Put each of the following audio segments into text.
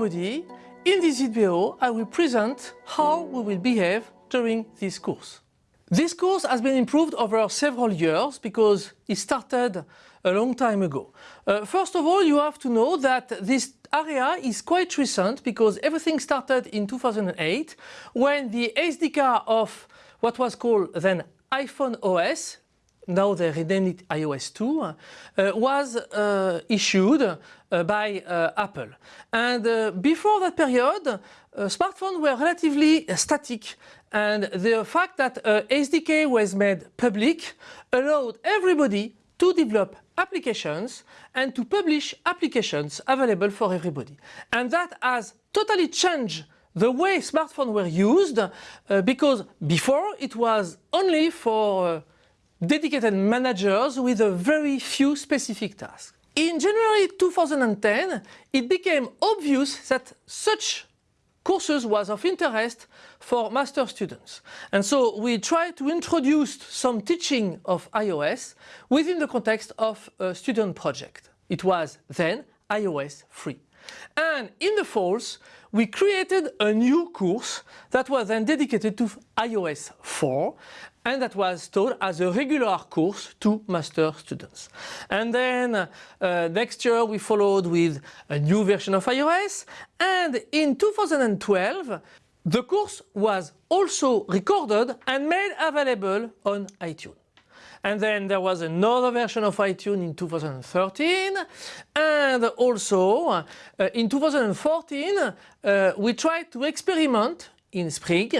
everybody. In this video I will present how we will behave during this course. This course has been improved over several years because it started a long time ago. Uh, first of all, you have to know that this area is quite recent because everything started in 2008 when the SDK of what was called then iPhone OS, now they renamed it iOS 2, uh, was uh, issued uh, by Apple. And before that period, smartphones were relatively static and the fact that SDK was made public allowed everybody to develop applications and to publish applications available for everybody. And that has totally changed the way smartphones were used uh, because before it was only for uh, dedicated managers with a very few specific tasks. In January 2010 it became obvious that such courses was of interest for master students. And so we tried to introduce some teaching of iOS within the context of a student project. It was then iOS 3. And in the falls, we created a new course that was then dedicated to iOS 4 and that was taught as a regular course to master students. And then uh, next year we followed with a new version of iOS and in 2012 the course was also recorded and made available on iTunes. And then there was another version of iTunes in 2013 and also uh, in 2014 uh, we tried to experiment in Spring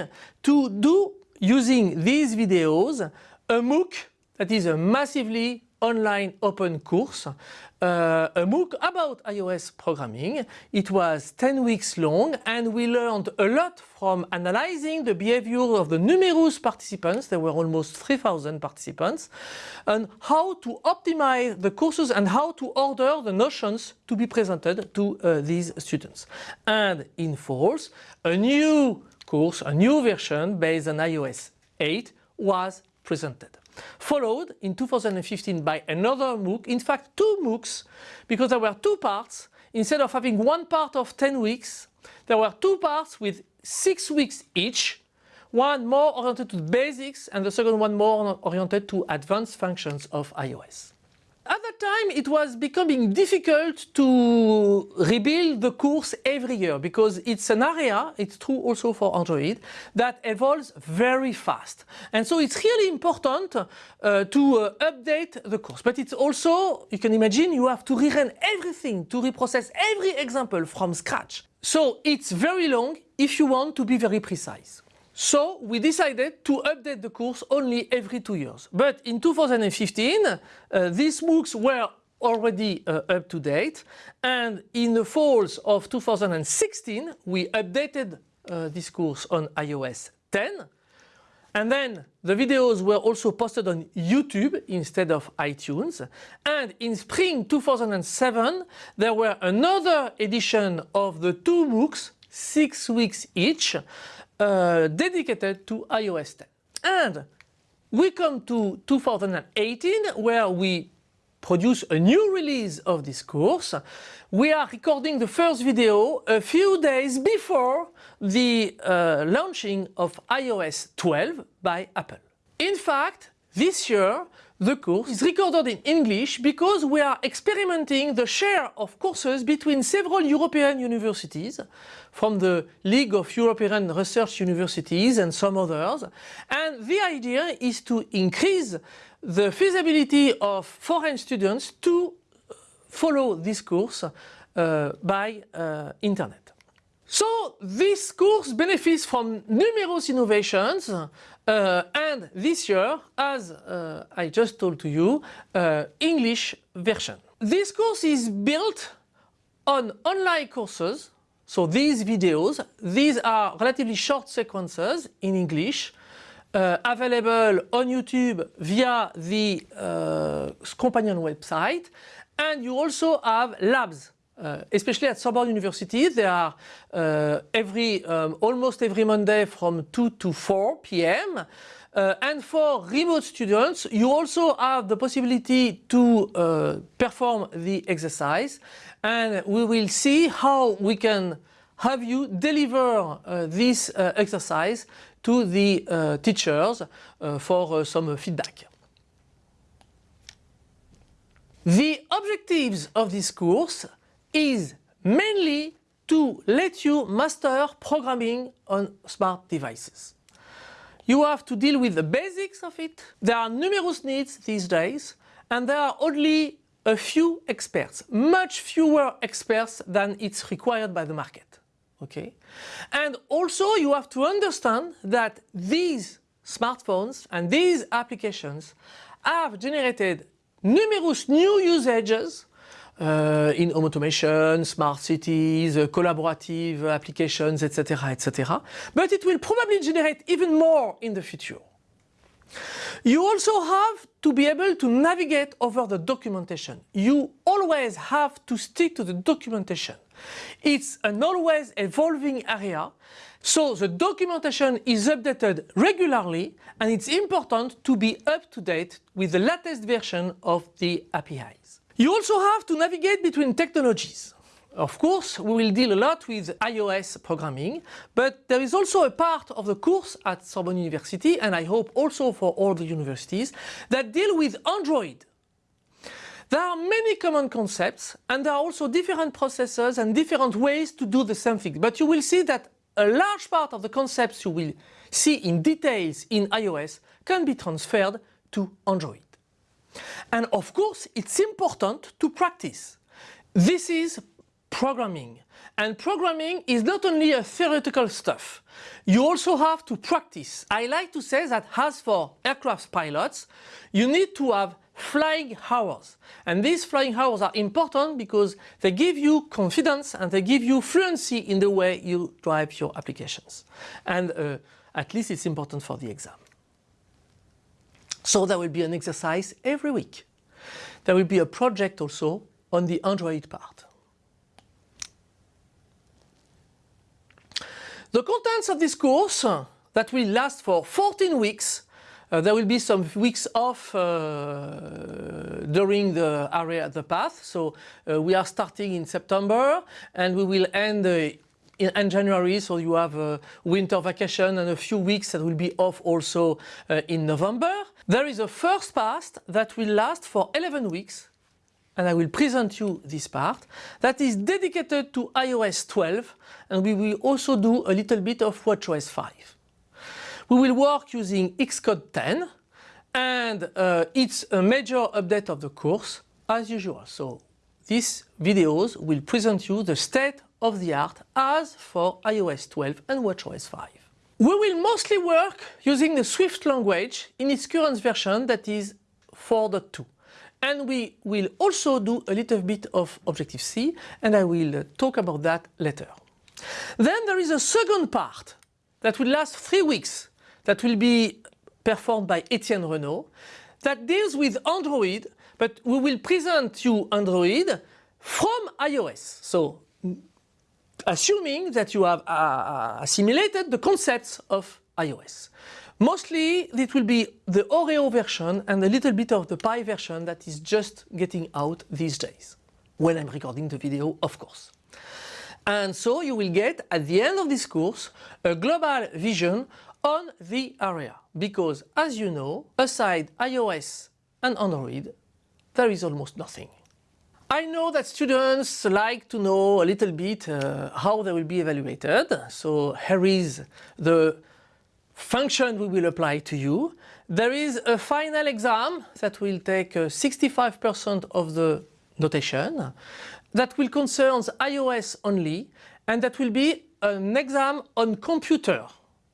to do using these videos a MOOC that is a massively online open course, uh, a MOOC about iOS programming. It was 10 weeks long and we learned a lot from analyzing the behavior of the numerous participants, there were almost 3000 participants, and how to optimize the courses and how to order the notions to be presented to uh, these students. And in falls, a new course, a new version based on iOS 8 was presented. Followed in 2015 by another MOOC, in fact two MOOCs, because there were two parts. Instead of having one part of 10 weeks, there were two parts with 6 weeks each, one more oriented to basics and the second one more oriented to advanced functions of iOS. At that time it was becoming difficult to rebuild the course every year because it's an area, it's true also for Android, that evolves very fast. And so it's really important uh, to uh, update the course. But it's also, you can imagine, you have to rerun everything, to reprocess every example from scratch. So it's very long if you want to be very precise. So we decided to update the course only every two years. But in 2015, uh, these MOOCs were already uh, up to date. And in the falls of 2016 we updated uh, this course on iOS 10 and then the videos were also posted on YouTube instead of iTunes. And in spring 2007 there were another edition of the two MOOCs, six weeks each uh, dedicated to iOS 10. And we come to 2018 where we produce a new release of this course. We are recording the first video a few days before the uh, launching of iOS 12 by Apple. In fact, this year the course is recorded in English because we are experimenting the share of courses between several European universities from the League of European Research Universities and some others and the idea is to increase the feasibility of foreign students to follow this course uh, by uh, internet. So this course benefits from numerous innovations uh, and this year, as uh, I just told to you, uh, English version. This course is built on online courses. So these videos, these are relatively short sequences in English uh, available on YouTube via the uh, companion website and you also have labs uh, especially at Sorbonne University, they are uh, every, um, almost every Monday from 2 to 4 p.m. Uh, and for remote students, you also have the possibility to uh, perform the exercise and we will see how we can have you deliver uh, this uh, exercise to the teachers for some feedback. The objectives of this course is mainly to let you master programming on smart devices. You have to deal with the basics of it. There are numerous needs these days and there are only a few experts, much fewer experts than it's required by the market. Okay? And also you have to understand that these smartphones and these applications have generated numerous new usages uh, in home automation, smart cities, uh, collaborative applications, etc., etc. But it will probably generate even more in the future. You also have to be able to navigate over the documentation. You always have to stick to the documentation. It's an always evolving area, so the documentation is updated regularly and it's important to be up to date with the latest version of the APIs. You also have to navigate between technologies. Of course, we will deal a lot with iOS programming, but there is also a part of the course at Sorbonne University, and I hope also for all the universities, that deal with Android. There are many common concepts and there are also different processes and different ways to do the same thing. But you will see that a large part of the concepts you will see in details in iOS can be transferred to Android. And of course, it's important to practice. This is programming. And programming is not only a theoretical stuff. You also have to practice. I like to say that as for aircraft pilots, you need to have flying hours. And these flying hours are important because they give you confidence and they give you fluency in the way you drive your applications. And uh, at least it's important for the exam. So there will be an exercise every week. There will be a project also on the Android part. The contents of this course uh, that will last for 14 weeks uh, there will be some weeks off uh, during the area the path. So uh, we are starting in September and we will end in, in, January. So you have a winter vacation and a few weeks that will be off also in November. There is a first part that will last for 11 weeks and I will present you this part that is dedicated to iOS 12 and we will also do a little bit of WatchOS 5. We will work using Xcode 10 and uh, it's a major update of the course as usual. So these videos will present you the state of the art as for iOS 12 and WatchOS 5. We will mostly work using the Swift language in its current version that is 4.2 and we will also do a little bit of Objective-C and I will talk about that later. Then there is a second part that will last three weeks that will be performed by Etienne Renault that deals with Android, but we will present you Android from iOS. So assuming that you have uh, uh, assimilated the concepts of iOS. Mostly it will be the Oreo version and a little bit of the Pie version that is just getting out these days. When I'm recording the video, of course. And so you will get at the end of this course a global vision on the area because as you know aside iOS and Android there is almost nothing. I know that students like to know a little bit uh, how they will be evaluated so here is the function we will apply to you. There is a final exam that will take 65% uh, of the notation that will concern iOS only and that will be an exam on computer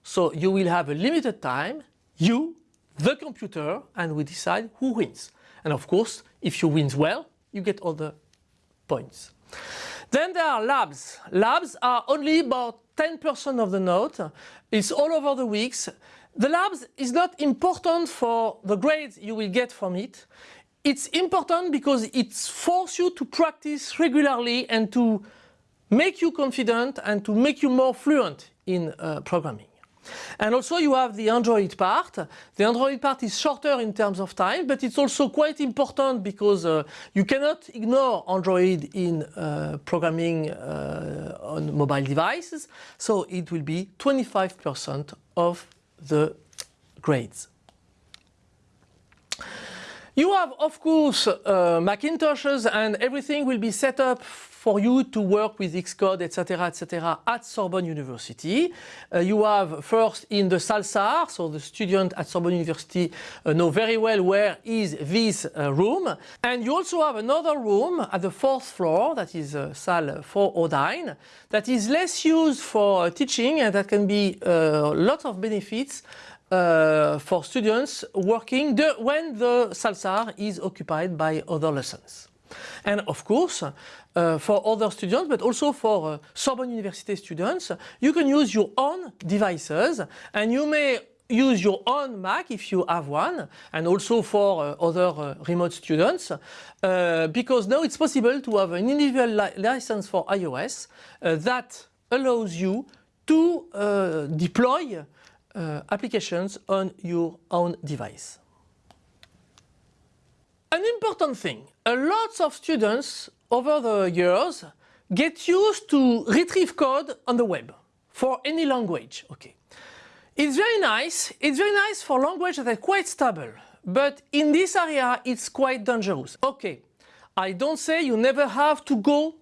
so you will have a limited time, you, the computer, and we decide who wins. And of course, if you win well, you get all the points. Then there are labs. Labs are only about 10% of the note. It's all over the weeks. The labs is not important for the grades you will get from it. It's important because it forces you to practice regularly and to make you confident and to make you more fluent in uh, programming. And also you have the Android part. The Android part is shorter in terms of time, but it's also quite important because uh, you cannot ignore Android in uh, programming uh, on mobile devices. So it will be 25% of the grades. You have, of course, uh, Macintoshes and everything will be set up for you to work with Xcode, etc., etc., at Sorbonne University. Uh, you have first in the SALSAR, so the student at Sorbonne University uh, know very well where is this uh, room. And you also have another room at the fourth floor, that is uh, Salle 409, that is less used for teaching and that can be uh, lots of benefits uh, for students working the, when the SALSAR is occupied by other lessons. And of course, uh, for other students, but also for uh, Sorbonne University students, you can use your own devices and you may use your own Mac if you have one and also for uh, other uh, remote students uh, because now it's possible to have an individual li license for iOS uh, that allows you to deploy applications on your own device. An important thing, a lot of students over the years get used to retrieve code on the web for any language. Okay. It's very nice, it's very nice for languages that are quite stable, but in this area it's quite dangerous. Okay, I don't say you never have to go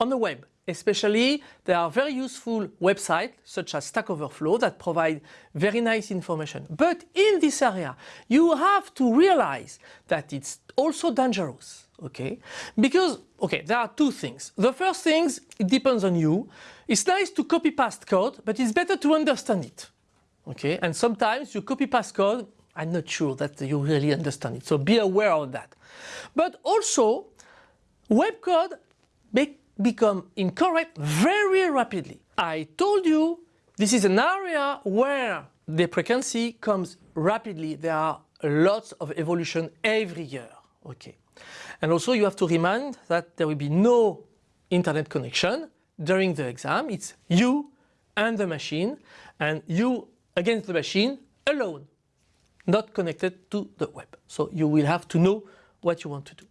on the web. Especially, there are very useful websites such as Stack Overflow that provide very nice information. But in this area, you have to realize that it's also dangerous, okay? Because, okay, there are two things. The first thing, it depends on you. It's nice to copy past code, but it's better to understand it, okay? And sometimes you copy past code, I'm not sure that you really understand it, so be aware of that. But also, web code become incorrect very rapidly. I told you this is an area where the frequency comes rapidly. There are lots of evolution every year. Okay. And also you have to remind that there will be no internet connection during the exam. It's you and the machine and you against the machine alone, not connected to the web. So you will have to know what you want to do.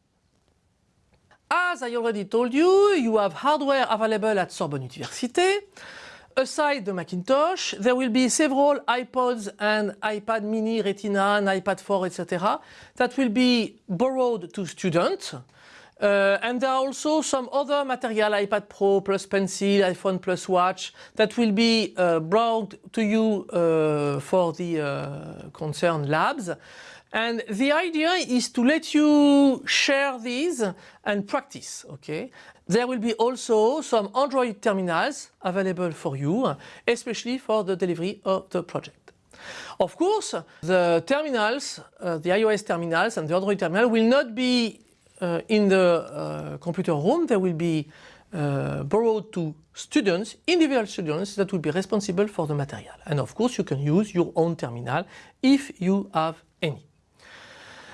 As I already told you, you have hardware available at Sorbonne Université. Aside the Macintosh, there will be several iPods and iPad mini, Retina and iPad 4, etc. that will be borrowed to students. Uh, and there are also some other material, iPad Pro plus Pencil, iPhone plus Watch, that will be uh, brought to you uh, for the uh, concerned labs. And the idea is to let you share these and practice, okay? There will be also some Android terminals available for you, especially for the delivery of the project. Of course, the terminals, uh, the iOS terminals and the Android terminal will not be in the uh, computer room. They will be uh, borrowed to students, individual students that will be responsible for the material. And of course, you can use your own terminal if you have any.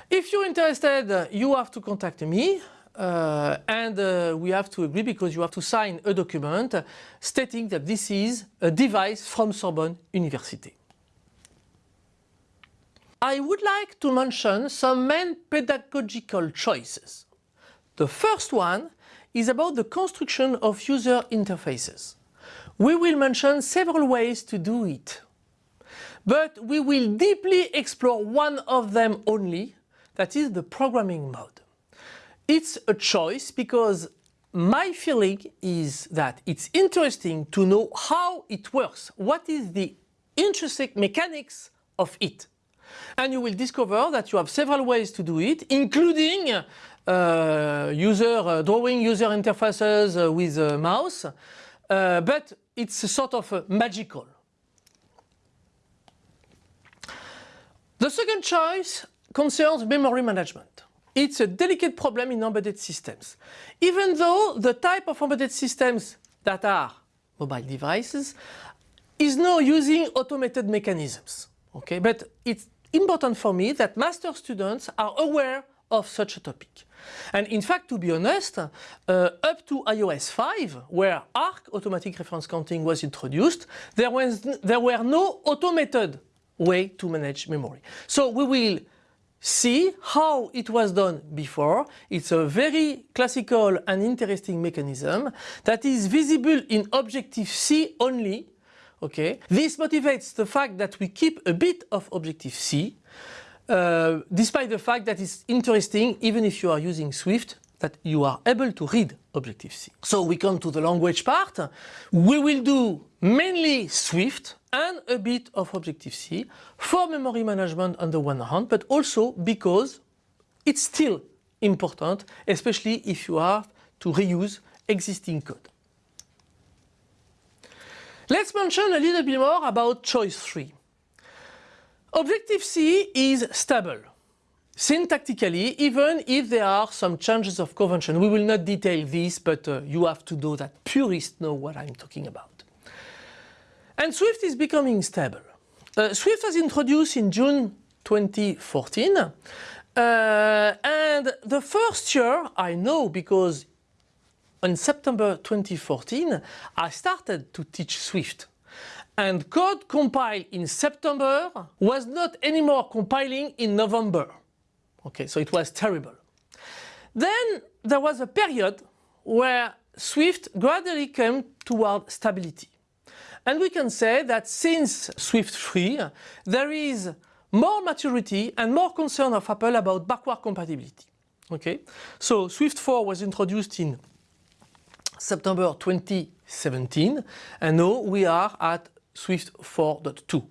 If you're interested, you have to contact me. Uh, and uh, we have to agree because you have to sign a document stating that this is a device from Sorbonne University. I would like to mention some main pedagogical choices. The first one is about the construction of user interfaces. We will mention several ways to do it. But we will deeply explore one of them only that is the programming mode. It's a choice because my feeling is that it's interesting to know how it works, what is the intrinsic mechanics of it. And you will discover that you have several ways to do it, including uh, user uh, drawing user interfaces uh, with a mouse, uh, but it's sort of uh, magical. The second choice concerns memory management. It's a delicate problem in embedded systems. Even though the type of embedded systems that are mobile devices is now using automated mechanisms. Okay, but it's important for me that master students are aware of such a topic. And in fact, to be honest, uh, up to iOS 5, where ARC automatic reference counting was introduced, there, was, there were no automated way to manage memory. So we will see how it was done before. It's a very classical and interesting mechanism that is visible in Objective-C only. Okay, This motivates the fact that we keep a bit of Objective-C uh, despite the fact that it's interesting, even if you are using Swift, that you are able to read Objective-C. So we come to the language part. We will do mainly Swift and a bit of Objective-C for memory management on the one hand, but also because it's still important, especially if you are to reuse existing code. Let's mention a little bit more about choice 3. Objective-C is stable. Syntactically, even if there are some changes of convention, we will not detail this, but uh, you have to know that purists know what I'm talking about. And Swift is becoming stable. Uh, Swift was introduced in June 2014, uh, and the first year I know because in September 2014 I started to teach Swift and code compiled in September was not anymore compiling in November. Okay, so it was terrible. Then there was a period where Swift gradually came toward stability. And we can say that since Swift 3, there is more maturity and more concern of Apple about backward compatibility. Okay, so Swift 4 was introduced in September 2017 and now we are at Swift 4.2,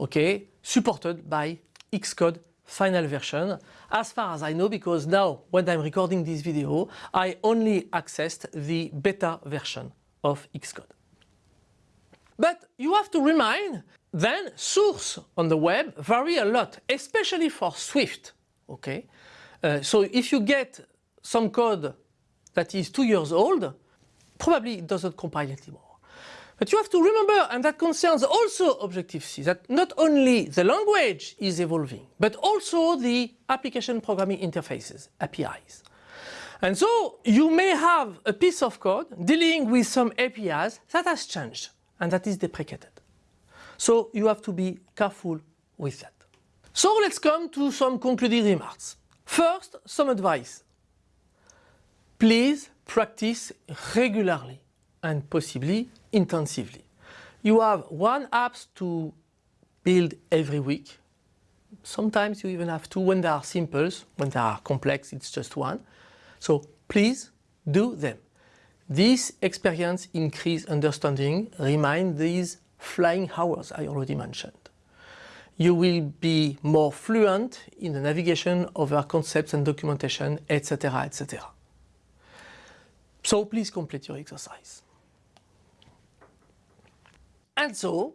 okay, supported by Xcode final version, as far as I know, because now when I'm recording this video, I only accessed the beta version of Xcode. But you have to remind, then source on the web vary a lot, especially for Swift, okay? Uh, so if you get some code that is two years old, probably doesn't compile anymore. But you have to remember, and that concerns also Objective-C, that not only the language is evolving, but also the application programming interfaces, APIs. And so you may have a piece of code dealing with some APIs that has changed and that is deprecated. So you have to be careful with that. So let's come to some concluding remarks. First, some advice. Please practice regularly and possibly intensively. You have one app to build every week. Sometimes you even have two when they are simple. When they are complex, it's just one. So please do them. This experience increase understanding, remind these flying hours I already mentioned. You will be more fluent in the navigation over concepts and documentation, etc., etc. So please complete your exercise. And so,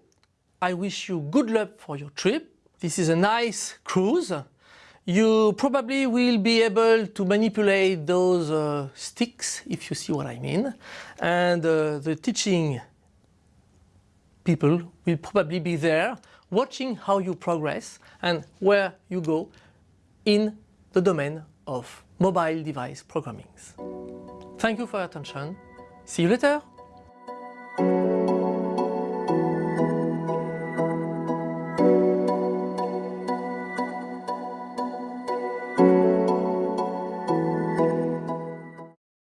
I wish you good luck for your trip. This is a nice cruise. You probably will be able to manipulate those uh, sticks, if you see what I mean. And uh, the teaching people will probably be there watching how you progress and where you go in the domain of mobile device programming. Thank you for your attention. See you later.